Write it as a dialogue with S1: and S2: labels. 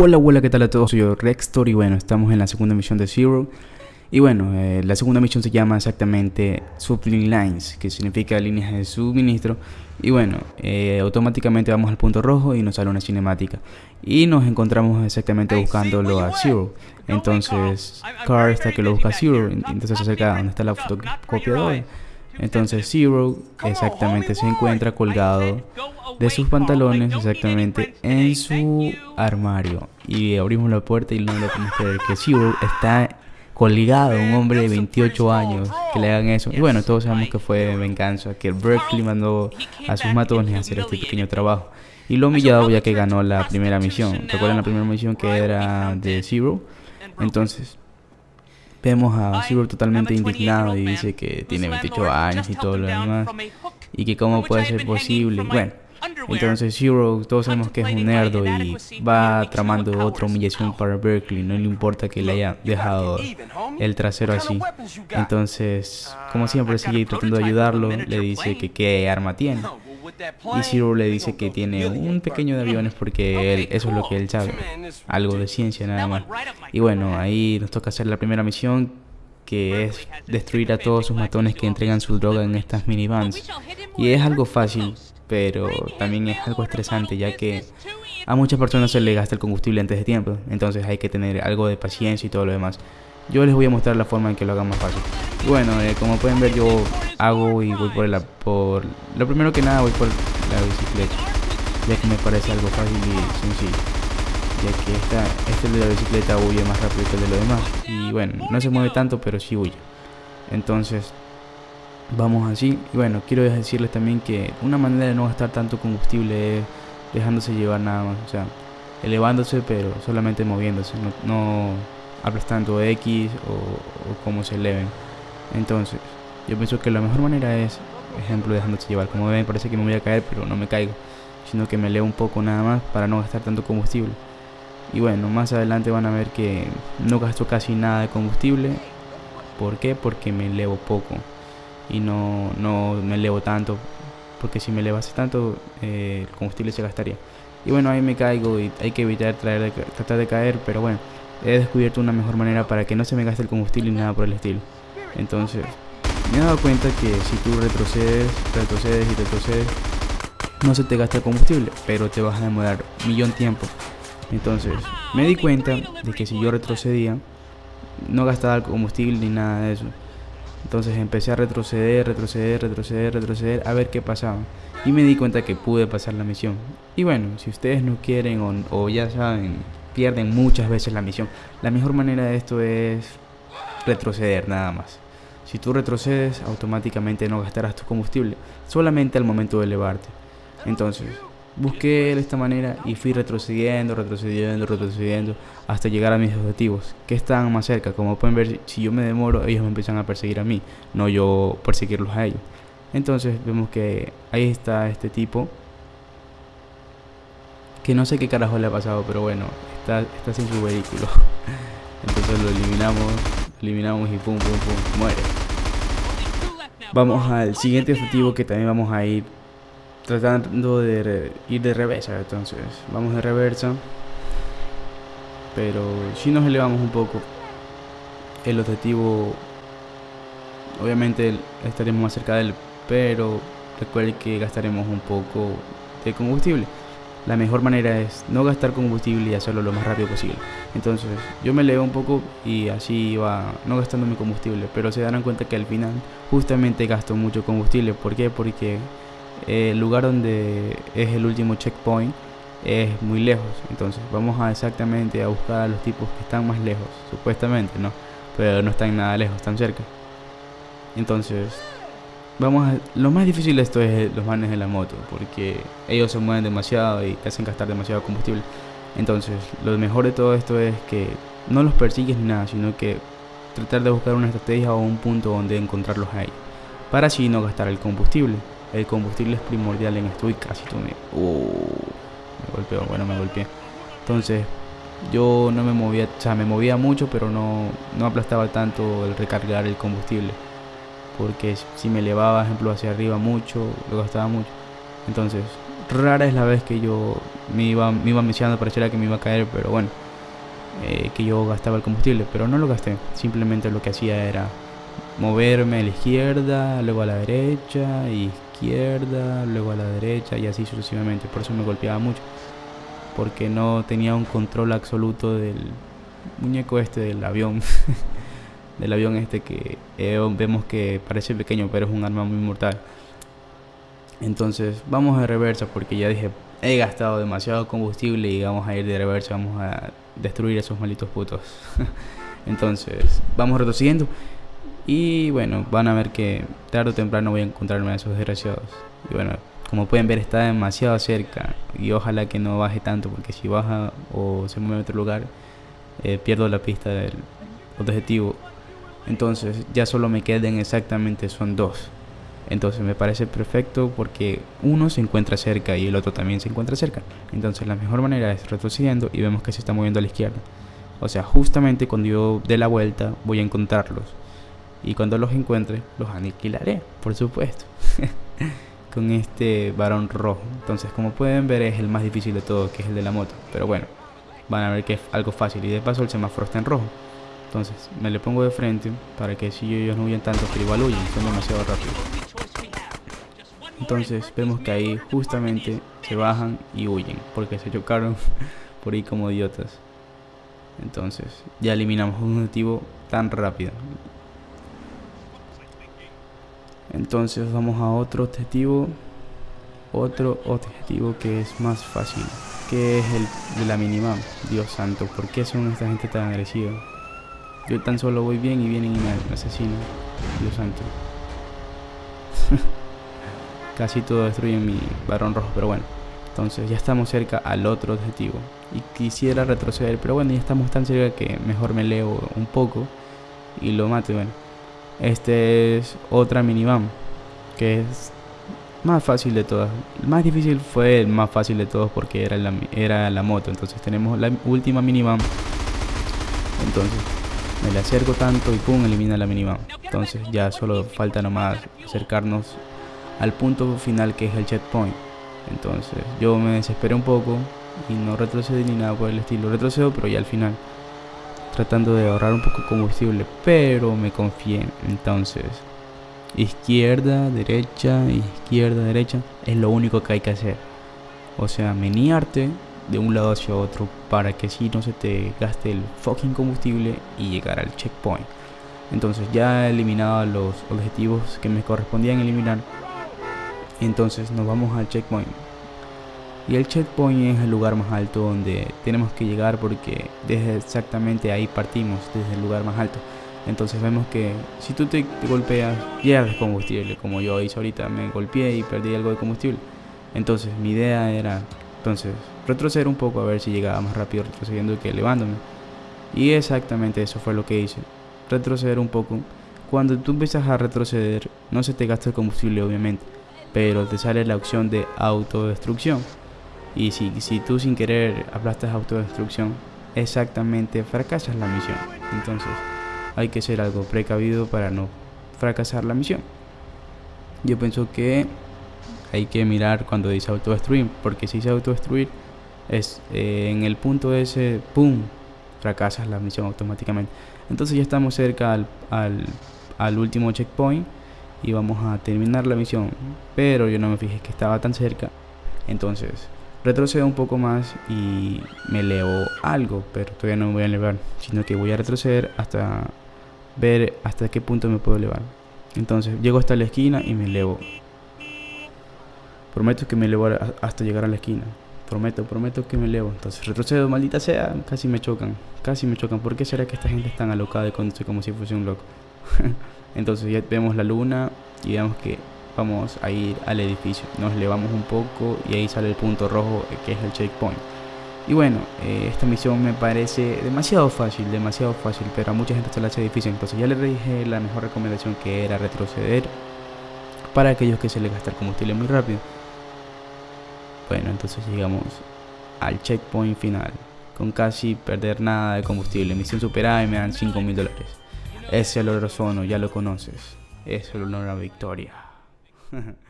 S1: Hola, hola, ¿qué tal a todos? Soy yo, Rextor y bueno, estamos en la segunda misión de Zero. Y bueno, eh, la segunda misión se llama exactamente Supply Lines, que significa líneas de suministro. Y bueno, eh, automáticamente vamos al punto rojo y nos sale una cinemática. Y nos encontramos exactamente buscándolo a Zero. Entonces, Car está que lo busca a Zero, entonces se acerca a donde está la fotocopiadora. Entonces Zero exactamente se encuentra colgado de sus pantalones exactamente en su armario. Y abrimos la puerta y no lo podemos creer que Zero está colgado, un hombre de 28 años, que le hagan eso. Y bueno, todos sabemos que fue venganza, que Berkeley mandó a sus matones a hacer este pequeño trabajo. Y lo humillado ya que ganó la primera misión. ¿Recuerdan la primera misión que era de Zero? Entonces, Vemos a Zero totalmente indignado y dice que tiene 28 años y todo lo demás. Y que cómo puede ser posible. Bueno, entonces Zero, todos sabemos que es un nerdo y va tramando otra humillación para Berkeley. No le importa que le haya dejado el trasero así. Entonces, como siempre sigue tratando de ayudarlo, le dice que qué arma tiene. Y Zero le dice que tiene un pequeño de aviones porque él, eso es lo que él sabe. Algo de ciencia nada más. Y bueno, ahí nos toca hacer la primera misión que es destruir a todos sus matones que entregan su droga en estas minivans. Y es algo fácil, pero también es algo estresante ya que a muchas personas se le gasta el combustible antes de tiempo. Entonces hay que tener algo de paciencia y todo lo demás. Yo les voy a mostrar la forma en que lo hagan más fácil. bueno, eh, como pueden ver yo hago y voy por, el, por... Lo primero que nada voy por la bicicleta. Ya que me parece algo fácil y sencillo. Ya que esta, este de la bicicleta huye más rápido que el de lo demás. Y bueno, no se mueve tanto pero sí huye. Entonces, vamos así. Y bueno, quiero decirles también que una manera de no gastar tanto combustible es dejándose llevar nada más. O sea, elevándose pero solamente moviéndose. no aplastando X o, o cómo se eleven. Entonces, yo pienso que la mejor manera es, ejemplo, dejándose llevar. Como ven, parece que me voy a caer, pero no me caigo, sino que me elevo un poco nada más para no gastar tanto combustible. Y bueno, más adelante van a ver que no gasto casi nada de combustible. ¿Por qué? Porque me elevo poco y no, no me elevo tanto. Porque si me elevase tanto, eh, el combustible se gastaría. Y bueno, ahí me caigo y hay que evitar traer tratar de caer, pero bueno he descubierto una mejor manera para que no se me gaste el combustible ni nada por el estilo. Entonces, me he dado cuenta que si tú retrocedes, retrocedes y retrocedes, no se te gasta el combustible, pero te vas a demorar un millón de tiempo. Entonces, me di cuenta de que si yo retrocedía, no gastaba el combustible ni nada de eso. Entonces empecé a retroceder, retroceder, retroceder, retroceder, a ver qué pasaba. Y me di cuenta que pude pasar la misión. Y bueno, si ustedes no quieren o, o ya saben pierden muchas veces la misión. La mejor manera de esto es retroceder nada más. Si tú retrocedes, automáticamente no gastarás tu combustible, solamente al momento de elevarte. Entonces, busqué de esta manera y fui retrocediendo, retrocediendo, retrocediendo hasta llegar a mis objetivos, que están más cerca. Como pueden ver, si yo me demoro, ellos me empiezan a perseguir a mí, no yo perseguirlos a ellos. Entonces, vemos que ahí está este tipo, que no sé qué carajo le ha pasado, pero bueno, está, sin su vehículo. Entonces lo eliminamos, eliminamos y pum, pum, pum, muere. Vamos al siguiente objetivo que también vamos a ir tratando de ir de reversa. Entonces, vamos de reversa. Pero si nos elevamos un poco, el objetivo, obviamente estaremos más cerca de él, pero recuerde que gastaremos un poco de combustible la mejor manera es no gastar combustible y hacerlo lo más rápido posible. Entonces yo me leo un poco y así iba no gastando mi combustible, pero se darán cuenta que al final justamente gasto mucho combustible. ¿Por qué? Porque el lugar donde es el último checkpoint es muy lejos. Entonces vamos a exactamente a buscar a los tipos que están más lejos, supuestamente, ¿no? Pero no están nada lejos, están cerca. Entonces Vamos a, lo más difícil de esto es los manes de la moto, porque ellos se mueven demasiado y te hacen gastar demasiado combustible. Entonces, lo mejor de todo esto es que no los persigues ni nada, sino que tratar de buscar una estrategia o un punto donde encontrarlos ahí, para así no gastar el combustible. El combustible es primordial en esto y casi tomé. Uh, me golpeó, bueno, me golpeé. Entonces, yo no me movía, o sea, me movía mucho, pero no, no aplastaba tanto el recargar el combustible porque si me elevaba, ejemplo, hacia arriba mucho, lo gastaba mucho. Entonces, rara es la vez que yo me iba, me iba mencionando, pareciera que me iba a caer, pero bueno, eh, que yo gastaba el combustible, pero no lo gasté. Simplemente lo que hacía era moverme a la izquierda, luego a la derecha, izquierda, luego a la derecha y así sucesivamente. Por eso me golpeaba mucho, porque no tenía un control absoluto del muñeco este del avión. del avión este que eh, vemos que parece pequeño, pero es un arma muy mortal. Entonces, vamos de reversa porque ya dije, he gastado demasiado combustible y vamos a ir de reversa, vamos a destruir esos malitos putos. Entonces, vamos retrocediendo. Y bueno, van a ver que tarde o temprano voy a encontrarme a esos desgraciados. Y bueno, como pueden ver está demasiado cerca. Y ojalá que no baje tanto, porque si baja o se mueve a otro lugar, eh, pierdo la pista del objetivo. Entonces ya solo me queden exactamente, son dos. Entonces me parece perfecto porque uno se encuentra cerca y el otro también se encuentra cerca. Entonces la mejor manera es retrocediendo y vemos que se está moviendo a la izquierda. O sea, justamente cuando yo dé la vuelta voy a encontrarlos. Y cuando los encuentre, los aniquilaré, por supuesto. Con este varón rojo. Entonces, como pueden ver, es el más difícil de todo, que es el de la moto. Pero bueno, van a ver que es algo fácil. Y de paso el semáforo está en rojo. Entonces, me le pongo de frente para que si ellos no huyen tanto, pero igual huyen, son demasiado rápidos. Entonces, vemos que ahí justamente se bajan y huyen, porque se chocaron por ahí como idiotas. Entonces, ya eliminamos un objetivo tan rápido. Entonces, vamos a otro objetivo. Otro objetivo que es más fácil, que es el de la minimap. Dios santo, ¿por qué son esta gente tan agresiva? Yo tan solo voy bien y vienen y me asesinan. Dios santo. Casi todo destruye mi varón rojo, pero bueno. Entonces ya estamos cerca al otro objetivo. Y quisiera retroceder, pero bueno, ya estamos tan cerca que mejor me leo un poco y lo mato. Bueno, este es otra minivan que es más fácil de todas. El más difícil fue el más fácil de todos porque era la, era la moto. Entonces tenemos la última minivan. Entonces me le acerco tanto y pum, elimina la minivan. Entonces ya solo falta nomás acercarnos al punto final que es el checkpoint. Entonces yo me desesperé un poco y no retrocedí ni nada por el estilo. Retrocedo pero ya al final. Tratando de ahorrar un poco combustible. Pero me confié. Entonces izquierda, derecha, izquierda, derecha. Es lo único que hay que hacer. O sea, menearte de un lado hacia otro para que si no se te gaste el fucking combustible y llegar al checkpoint. Entonces ya he eliminado los objetivos que me correspondían eliminar. Entonces nos vamos al checkpoint. Y el checkpoint es el lugar más alto donde tenemos que llegar porque desde exactamente ahí partimos, desde el lugar más alto. Entonces vemos que si tú te, golpeas, pierdes combustible, como yo hice ahorita, me golpeé y perdí algo de combustible. Entonces mi idea era entonces, retroceder un poco a ver si llegaba más rápido retrocediendo que elevándome. Y exactamente eso fue lo que hice. Retroceder un poco. Cuando tú empiezas a retroceder, no se te gasta el combustible obviamente, pero te sale la opción de autodestrucción. Y si, si tú sin querer aplastas autodestrucción, exactamente fracasas la misión. Entonces, hay que ser algo precavido para no fracasar la misión. Yo pienso que hay que mirar cuando dice autodestruir, porque si dice autodestruir, es eh, en el punto ese, ¡pum! fracasas la misión automáticamente. Entonces ya estamos cerca al, al, al, último checkpoint y vamos a terminar la misión. Pero yo no me fijé que estaba tan cerca. Entonces retrocedo un poco más y me elevo algo, pero todavía no me voy a elevar, sino que voy a retroceder hasta ver hasta qué punto me puedo elevar. Entonces llego hasta la esquina y me elevo Prometo que me elevo hasta llegar a la esquina. Prometo, prometo que me elevo. Entonces retrocedo, maldita sea. Casi me chocan. Casi me chocan. ¿Por qué será que esta gente es tan alocada y conduce como si fuese un loco? Entonces ya vemos la luna y vemos que vamos a ir al edificio. Nos elevamos un poco y ahí sale el punto rojo eh, que es el checkpoint. Y bueno, eh, esta misión me parece demasiado fácil, demasiado fácil, pero a mucha gente se la hace difícil. Entonces ya le dije la mejor recomendación que era retroceder para aquellos que se les gasta el combustible muy rápido. Bueno, entonces llegamos al checkpoint final con casi perder nada de combustible. Misión superada y me dan 5 mil dólares. Ese es el ozono, ya lo conoces. Es el honor a victoria.